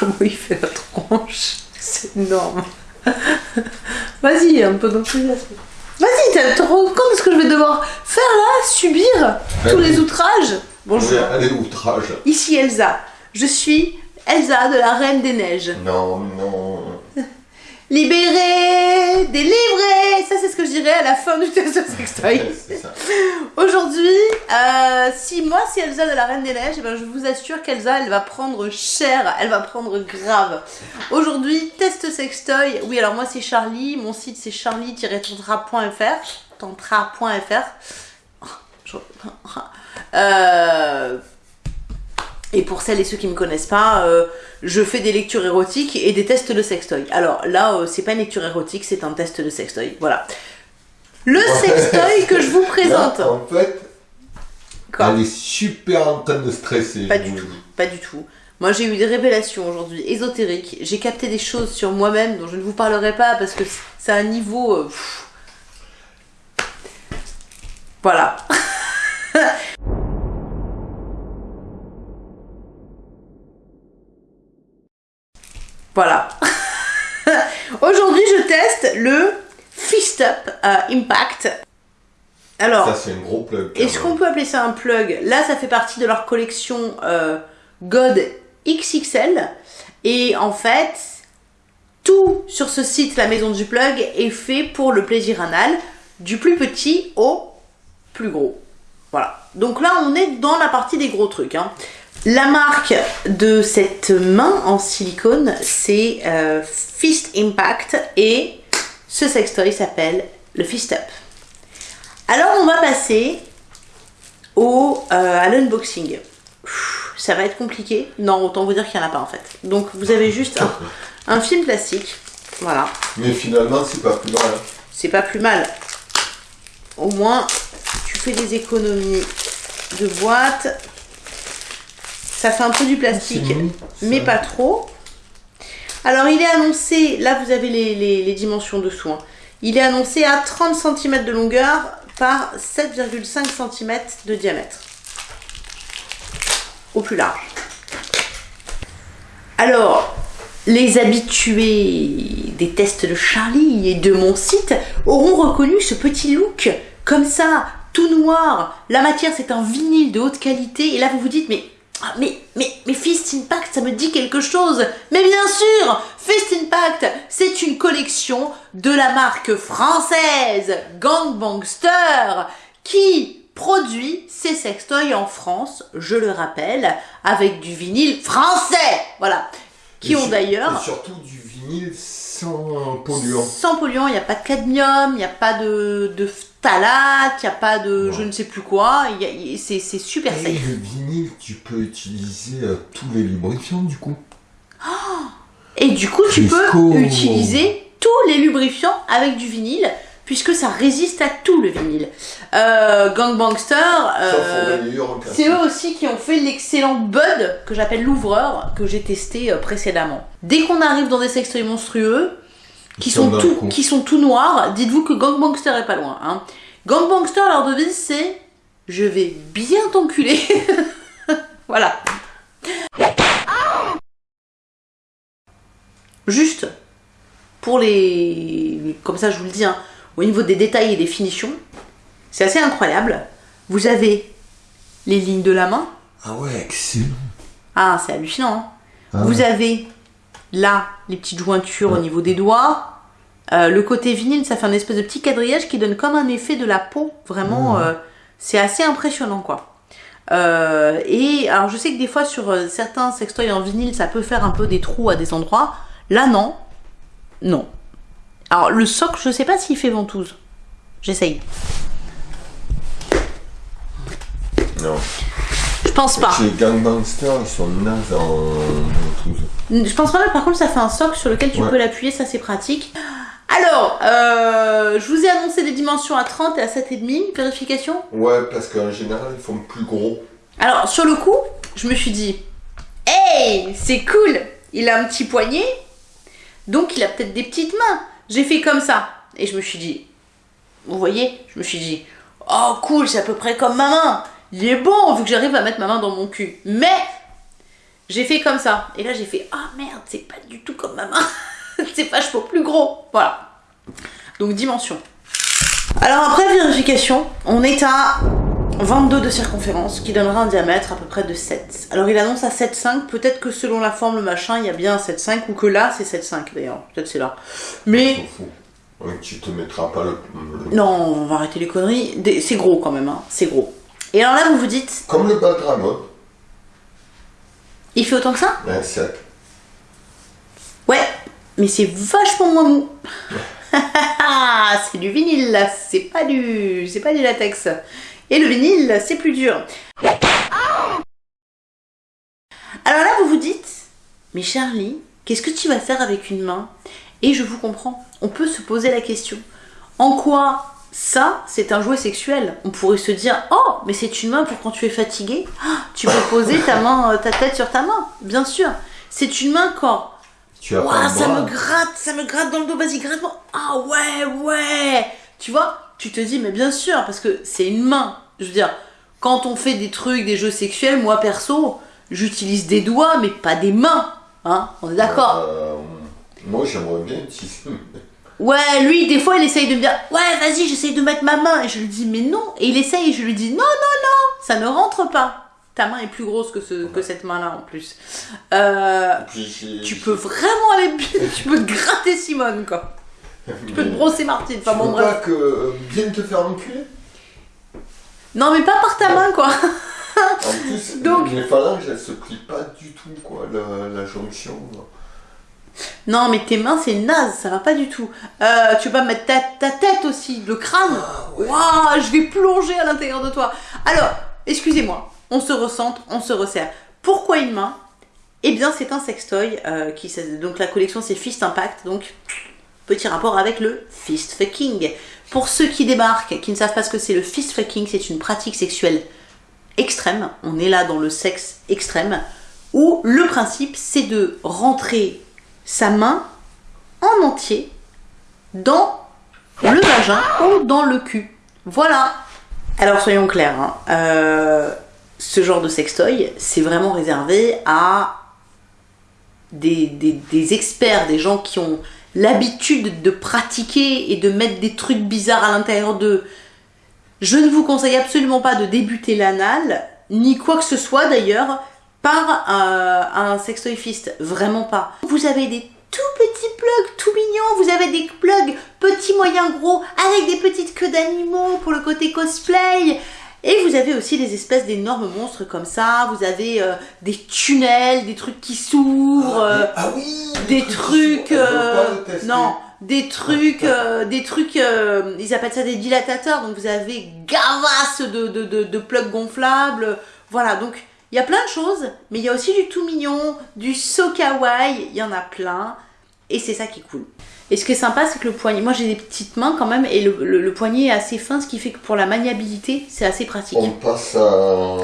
comment il fait la tronche. C'est énorme. Vas-y, un peu d'enthousiasme. Vas-y, tu te rends compte de ce que je vais devoir faire là Subir tous les outrages? Bonjour. Allez, outrage. Ici Elsa. Je suis Elsa de la Reine des Neiges. Non, non. Libéré, délivré Ça, c'est ce que je dirais à la fin du test de sextoy. C'est ça. Aujourd'hui, si moi c'est Elsa de la Reine des Neiges, eh ben, je vous assure qu'Elsa, elle va prendre cher, elle va prendre grave. Aujourd'hui, test sextoy. Oui, alors moi c'est Charlie, mon site c'est charlie-tantra.fr. Tantra.fr. Euh, et pour celles et ceux qui me connaissent pas, euh, je fais des lectures érotiques et des tests de sextoy. Alors là, euh, c'est pas une lecture érotique, c'est un test de sextoy. Voilà. Le sextoy que je vous présente. Là, en fait, Quoi elle est super en train de stresser. Pas du tout. Pas du tout. Moi, j'ai eu des révélations aujourd'hui ésotériques. J'ai capté des choses sur moi-même dont je ne vous parlerai pas parce que c'est un niveau. euh. Voilà. voilà. Aujourd'hui, je teste le Fist Up euh, Impact. Alors, Ça, c'est un gros plug. quand est-ce qu'on peut appeler ça un plug Là, ça fait partie de leur collection euh, God XXL. Et en fait, tout sur ce site, la maison du plug, est fait pour le plaisir anal, du plus petit au plus gros. Voilà. Donc là, on est dans la partie des gros trucs. hein. La marque de cette main en silicone, c'est euh, Fist Impact. Et ce sextoy s'appelle le Fist Up. Alors on va passer au, euh, à l'unboxing. Ça va être compliqué. Non, autant vous dire qu'il n'y en a pas en fait. Donc vous avez juste un, un film plastique. Voilà. Mais finalement, c'est pas plus mal. hein. C'est pas plus mal. Au moins, tu fais des économies de boîte. Ça fait un peu du plastique, mais pas trop. Alors il est annoncé, là vous avez les, les- les dimensions dessous. hein. Il est annoncé à 30 cm de longueur par 7,5 cm de diamètre. Au plus large. Alors, les habitués des tests de Charlie et de mon site auront reconnu ce petit look comme ça, tout noir. La matière c'est un vinyle de haute qualité et là vous vous dites mais ah, mais mais mais Fist Impact ça me dit quelque chose. Mais bien sûr, Fist Impact c'est une collection de la marque française Gangbangster qui produit ses sextoys en France, je le rappelle, avec du vinyle français. Voilà. Qui Et ont d'ailleurs surtout du vinyle sans polluant. sans polluant, il n'y a pas de cadmium, il n'y a pas de, de phtalate, il n'y a pas de Ouais. je ne sais plus quoi, c'est super Et safe. le vinyle, tu peux utiliser euh, tous les lubrifiants du coup. Et du coup, tu peux utiliser tous les lubrifiants avec du vinyle, puisque ça résiste à tout le vinyle. Euh, Gangbangster, euh, c'est eux aussi qui ont fait l'excellent Bud, que j'appelle l'ouvreur, que j'ai testé euh, précédemment. Dès qu'on arrive dans des sextoys monstrueux, qui Ils sont, sont d'un tout, coup. qui sont tout noirs, dites-vous que Gangbangster est pas loin. Hein. Gangbangster, leur devise, c'est « Je vais bien t'enculer ». Voilà. Juste, pour les... Comme ça, je vous le dis, hein, au niveau des détails et des finitions, c'est assez incroyable. Vous avez les lignes de la main. Ah ouais, excellent. Ah, c'est hallucinant. hein. Ah Vous ouais. avez là les petites jointures au niveau des doigts. Euh, le côté vinyle, ça fait un espèce de petit quadrillage qui donne comme un effet de la peau. Vraiment, Ouais. euh, c'est assez impressionnant quoi. Euh, et alors je sais que des fois sur certains sextoys en vinyle, ça peut faire un peu des trous à des endroits. Là non, non. Alors le socle, je sais pas s'il fait ventouse. J'essaye. Non. Je pense pas. Les gangbangsters, ils sont nazes en ventouse. Je pense pas, mais par contre, ça fait un socle sur lequel tu Ouais. peux l'appuyer, ça c'est pratique. Alors, euh, je vous ai annoncé des dimensions à 30 et à 7,5, vérification? Ouais, parce qu'en général, ils font plus gros. Alors, sur le coup, je me suis dit, hey, c'est cool, il a un petit poignet, donc il a peut-être des petites mains. J'ai fait comme ça, et je me suis dit, vous voyez, je me suis dit, oh cool, c'est à peu près comme ma main. Il est bon, vu que j'arrive à mettre ma main dans mon cul. Mais, J'ai fait comme ça. Et là, j'ai fait Ah merde, c'est pas du tout comme ma main. c'est vachement plus gros. Voilà. Donc, dimension. Alors, après vérification, on est à 22 de circonférence qui donnera un diamètre à peu près de 7. Alors il annonce à 7,5, peut-être que selon la forme, le machin, il y a bien 7,5 ou que là c'est 7,5 d'ailleurs, peut-être c'est là. Mais tu te mettras pas le. non, on va arrêter les conneries, c'est gros quand même, hein. c'est gros. Et alors là vous vous dites, Comme le bas de la mode, il fait autant que ça un 7. Ouais, mais c'est vachement moins mou. c'est du vinyle là, c'est pas du, c'est pas du latex. Et le vinyle, c'est plus dur. Alors là, vous vous dites, mais Charlie, qu'est-ce que tu vas faire avec une main? Et je vous comprends. On peut se poser la question. En quoi ça, c'est un jouet sexuel? On pourrait se dire, oh, mais c'est une main pour quand tu es fatigué. Ah, tu peux poser ta main, euh, ta tête sur ta main. Bien sûr. C'est une main quand Tu as ça bras. me gratte, ça me gratte dans le dos, vas-y, gratte-moi. Ah ouais, ouais. Tu vois, tu te dis, mais bien sûr, parce que c'est une main. Je veux dire, quand on fait des trucs, des jeux sexuels, moi perso, j'utilise des doigts, mais pas des mains. Hein, on est d'accord. Euh, moi j'aimerais bien utiliser. Ouais, lui, des fois, il essaye de me dire, ouais, vas-y, j'essaye de mettre ma main. Et je lui dis, mais non. Et il essaye, et je lui dis, non, non, non, ça ne rentre pas. Ta main est plus grosse que, ce, que cette main-là, en plus. Euh, Puis tu peux vraiment aller, tu peux te gratter Simone, quoi. Tu peux te brosser Martine. Enfin Tu bon, veux bref. pas que euh, bien te faire enculer? Non, mais pas par ta main, quoi. En plus, Donc- les phalanges elles se plient pas du tout quoi, la, la jonction. là. Non, mais tes mains, c'est naze, ça va pas du tout. Euh, tu vas mettre ta, ta tête aussi, le crâne. Waouh, je vais plonger à l'intérieur de toi. Alors, excusez-moi, on se recentre, on se resserre. Pourquoi une main? Eh bien, c'est un sextoy. euh, qui, donc, la collection, c'est Fist Impact. Donc, petit rapport avec le fist fucking. Pour ceux qui débarquent, qui ne savent pas ce que c'est le fist fucking, c'est une pratique sexuelle extrême. On est là dans le sexe extrême. Où le principe, c'est de rentrer sa main en entier dans le vagin ou dans le cul. Voilà. Alors soyons clairs, hein, euh, ce genre de sextoy, c'est vraiment réservé à des, experts, des gens qui ont l'habitude de pratiquer et de mettre des trucs bizarres à l'intérieur d'eux. Je ne vous conseille absolument pas de débuter l'anal, ni quoi que ce soit d'ailleurs, par euh, un fist. Vraiment pas. Vous avez des tout petits plugs tout mignons, vous avez des plugs petits, moyens, gros, avec des petites queues d'animaux pour le côté cosplay. Et vous avez aussi des espèces d'énormes monstres comme ça, vous avez euh, des tunnels, des trucs qui s'ouvrent. euh, ah oui des trucs euh, non des trucs euh, des trucs ils appellent ça des dilatateurs. Donc vous avez gavasse de, de, de, de plugs gonflables. Voilà donc il y a plein de choses mais il y a aussi du tout mignon du so kawaii il y en a plein. Et c'est ça qui est cool et ce qui est sympa c'est que le poignet moi j'ai des petites mains quand même et le, le- le poignet est assez fin ce qui fait que pour la maniabilité c'est assez pratique On passe à.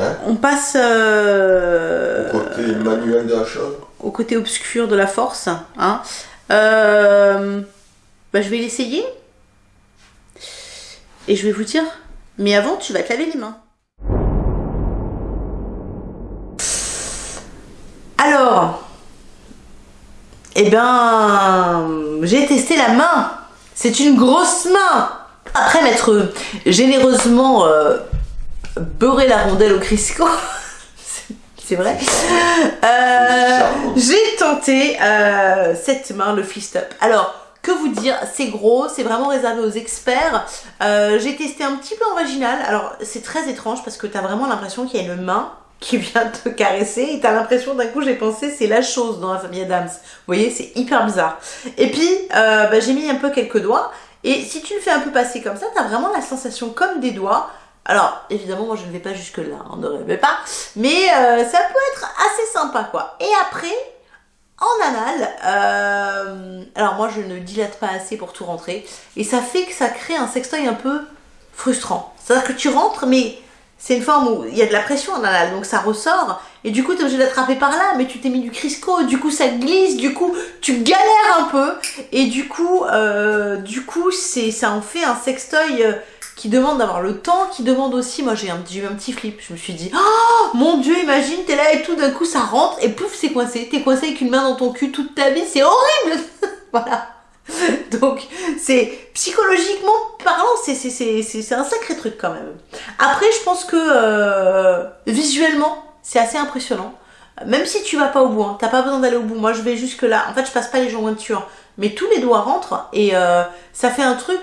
Hein, on passe euh, au côté manuel de la chose. au côté obscur de la force. Hein. Euh, bah, je vais l'essayer. Et je vais vous dire, mais avant, tu vas te laver les mains. Alors, eh ben, j'ai testé la main. C'est une grosse main. Après m'être généreusement euh, beurré la rondelle au Crisco, c'est- vrai, euh, j'ai tenté euh, cette main, le fist up. Alors, que vous dire, c'est gros, c'est vraiment réservé aux experts. J'ai testé un petit peu en vaginal. Alors, c'est très étrange parce que t'as vraiment l'impression qu'il y a une main qui vient te caresser et t'as l'impression d'un coup, j'ai pensé, c'est la chose dans la famille Adams. Vous voyez, c'est hyper bizarre. Et puis, euh, bah, j'ai mis un peu quelques doigts. Et si tu le fais un peu passer comme ça, t'as vraiment la sensation comme des doigts. Alors, évidemment, moi je ne vais pas jusque-là, on ne rêvait pas. Mais euh, ça peut être assez sympa, quoi. Et après, en anal, euh, alors moi je ne dilate pas assez pour tout rentrer. Et ça fait que ça crée un sextoy un peu frustrant. C'est-à-dire que tu rentres, mais c'est une forme où il y a de la pression donc ça ressort, et du coup t'es obligé d'attraper par là, mais tu t'es mis du Crisco, du coup ça glisse, du coup tu galères un peu, et du coup, euh, du coup c'est, ça en fait un sextoy euh, qui demande d'avoir le temps, qui demande aussi, moi j'ai eu un petit flip, je me suis dit, oh mon dieu, imagine, t'es là et tout, d'un coup ça rentre, et pouf c'est coincé, t'es coincé avec une main dans ton cul toute ta vie, c'est horrible! Voilà Donc, c'est psychologiquement parlant, c'est c'est- c'est- c'est- c'est un sacré truc quand même. Après, je pense que euh, visuellement, c'est assez impressionnant. Même si tu vas pas au bout, hein, t'as pas besoin d'aller au bout. Moi, je vais jusque là. En fait, je passe pas les jointures, mais tous les doigts rentrent et euh, ça fait un truc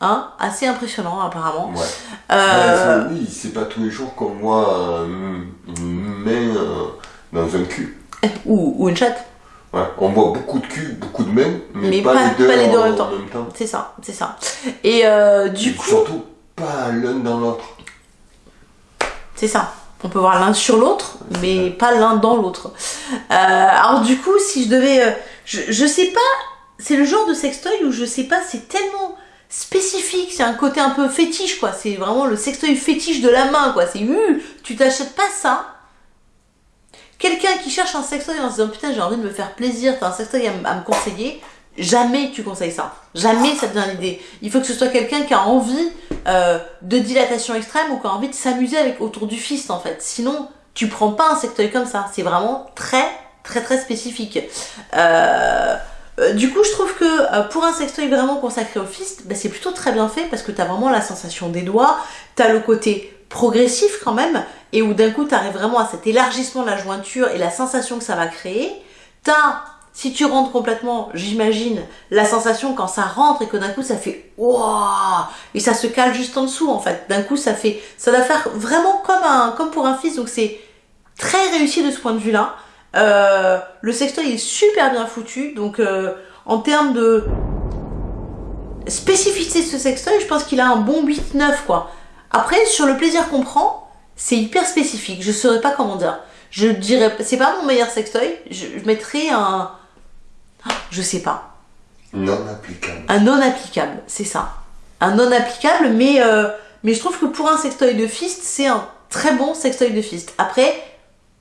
hein, assez impressionnant apparemment. Ouais. Euh, oui, c'est pas tous les jours qu'on voit euh, une main euh, dans un cul. ou, ou une chatte. Ouais, on voit beaucoup de cul, beaucoup de mains, mais, Mais pas, pas- les deux, pas les deux en en, même temps. C'est ça, c'est ça. Et euh, du Et coup, Surtout pas l'un dans l'autre. C'est ça. On peut voir l'un sur l'autre, mais pas l'un dans l'autre. Euh, alors du coup, si je devais, euh, je, je sais pas, c'est le genre de sextoy où je sais pas, c'est tellement spécifique, c'est un côté un peu fétiche quoi. C'est vraiment le sextoy fétiche de la main quoi. C'est euh, tu t'achètes pas ça. Quelqu'un qui cherche un sextoy en se disant putain j'ai envie de me faire plaisir, t'as un sextoy à, me conseiller, jamais tu conseilles ça. Jamais ça te à l'idée. Il faut que ce soit quelqu'un qui a envie euh, de dilatation extrême ou qui a envie de s'amuser avec autour du fist en fait. Sinon, tu prends pas un sextoy comme ça. C'est vraiment très très très spécifique. Euh, euh, du coup, je trouve que pour un sextoy vraiment consacré au fist, bah, c'est plutôt très bien fait parce que t'as vraiment la sensation des doigts, t'as le côté progressif quand même, et où d'un coup t'arrives vraiment à cet élargissement de la jointure et la sensation que ça va créer. T'as, si tu rentres complètement, j'imagine, la sensation quand ça rentre et que d'un coup ça fait waouh et ça se cale juste en dessous en fait. D'un coup ça fait, ça va faire vraiment comme un, comme pour un fils. Donc c'est très réussi de ce point de vue-là. Euh, le sextoy est super bien foutu. Donc euh, en termes de spécificité de ce sextoy, je pense qu'il a un bon 8-9 quoi. Après sur le plaisir qu'on prend, c'est hyper spécifique. Je saurais pas comment dire. Je dirais, c'est pas mon meilleur sextoy. Je, je mettrais un, je sais pas. Non applicable. Un non applicable, c'est ça. Un non applicable, mais, euh, mais je trouve que pour un sextoy de fist, c'est un très bon sextoy de fist. Après,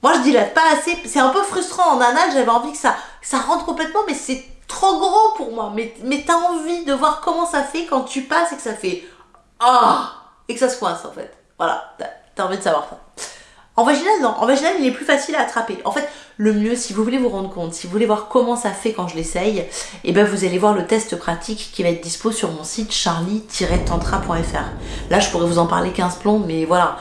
moi je dilate pas assez, c'est un peu frustrant en anal, j'avais envie que ça, ça rentre complètement, mais c'est trop gros pour moi. Mais, mais t'as envie de voir comment ça fait quand tu passes et que ça fait Ah Et que ça se coince en fait. Voilà, t'as envie de savoir ça. En vaginal, non. En vaginal, il est plus facile à attraper. En fait, le mieux, si vous voulez vous rendre compte, si vous voulez voir comment ça fait quand je l'essaye, eh ben vous allez voir le test pratique qui va être dispo sur mon site charlie-tantra.fr. Là, je pourrais vous en parler 15 plombs, mais voilà.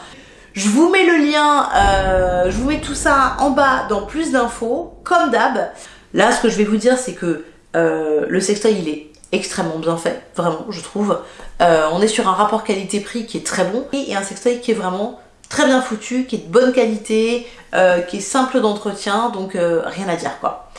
Je vous mets le lien, euh, je vous mets tout ça en bas dans plus d'infos, comme d'hab. Là, ce que je vais vous dire, c'est que euh, le sextoy, il est extrêmement bien fait, vraiment, je trouve. Euh, on est sur un rapport qualité-prix qui est très bon et un sextoy qui est vraiment très bien foutu, qui est de bonne qualité, euh, qui est simple d'entretien, donc euh, rien à dire quoi.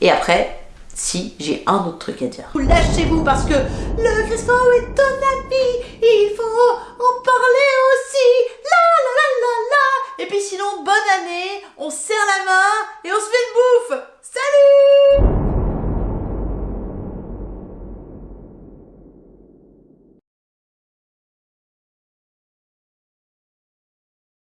Et après, si j'ai un autre truc à dire. Lâchez-vous parce que le Crisco est ton ami, il faut en parler aussi. La la la la la. Et puis sinon, bonne année, on se serre la main et on se fait une bouffe. Salut